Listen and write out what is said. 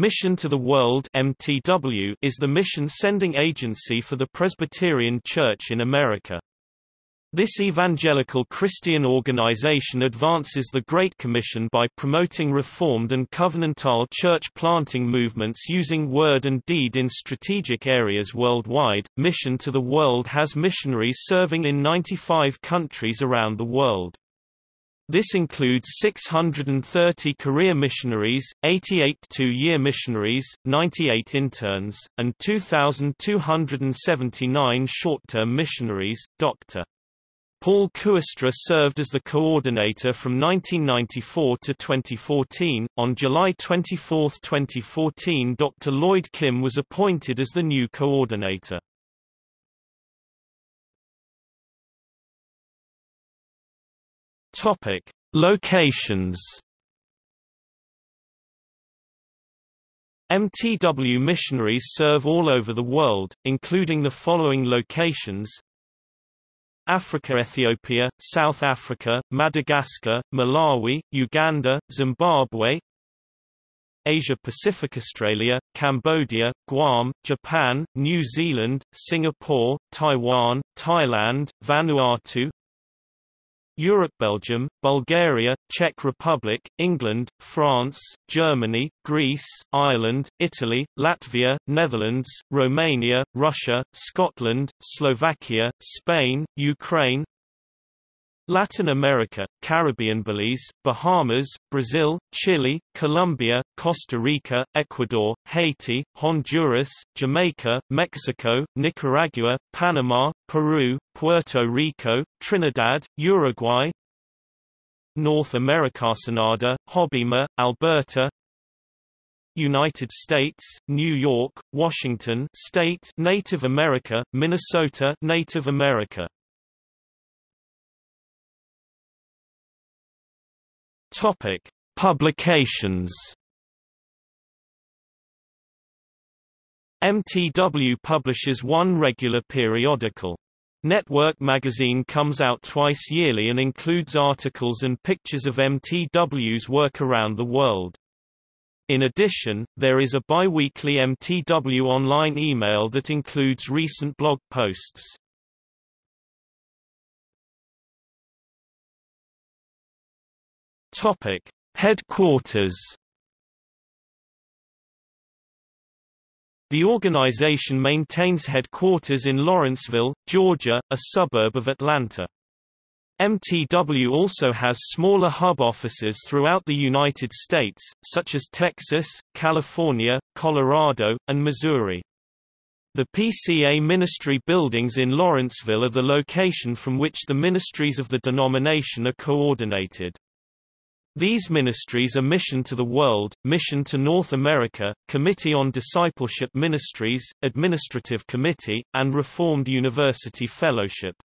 Mission to the World MTW is the mission-sending agency for the Presbyterian Church in America. This evangelical Christian organization advances the Great Commission by promoting Reformed and covenantal church planting movements using word and deed in strategic areas worldwide. Mission to the World has missionaries serving in 95 countries around the world. This includes 630 career missionaries, 88 two-year missionaries, 98 interns, and 2,279 short-term missionaries. Dr. Paul Kooistra served as the coordinator from 1994 to 2014. On July 24, 2014, Dr. Lloyd Kim was appointed as the new coordinator. Topic: Locations. MTW missionaries serve all over the world, including the following locations Africa Ethiopia, South Africa, Madagascar, Malawi, Uganda, Zimbabwe Asia Pacific Australia, Cambodia, Guam, Japan, New Zealand, Singapore, Taiwan, Thailand, Vanuatu Europe Belgium, Bulgaria, Czech Republic, England, France, Germany, Greece, Ireland, Italy, Latvia, Netherlands, Romania, Russia, Scotland, Slovakia, Spain, Ukraine, Latin America, Caribbean Belize, Bahamas, Brazil, Chile, Colombia, Costa Rica, Ecuador, Haiti, Honduras, Jamaica, Mexico, Nicaragua, Panama, Peru, Puerto Rico, Trinidad, Uruguay, North America Canada, Hobbema, Alberta, United States, New York, Washington State, Native America, Minnesota, Native America. Topic: Publications. MTW publishes one regular periodical. Network magazine comes out twice yearly and includes articles and pictures of MTW's work around the world. In addition, there is a bi-weekly MTW online email that includes recent blog posts. Topic: Headquarters. The organization maintains headquarters in Lawrenceville, Georgia, a suburb of Atlanta. MTW also has smaller hub offices throughout the United States, such as Texas, California, Colorado, and Missouri. The PCA ministry buildings in Lawrenceville are the location from which the ministries of the denomination are coordinated. These ministries are Mission to the World, Mission to North America, Committee on Discipleship Ministries, Administrative Committee, and Reformed University Fellowship.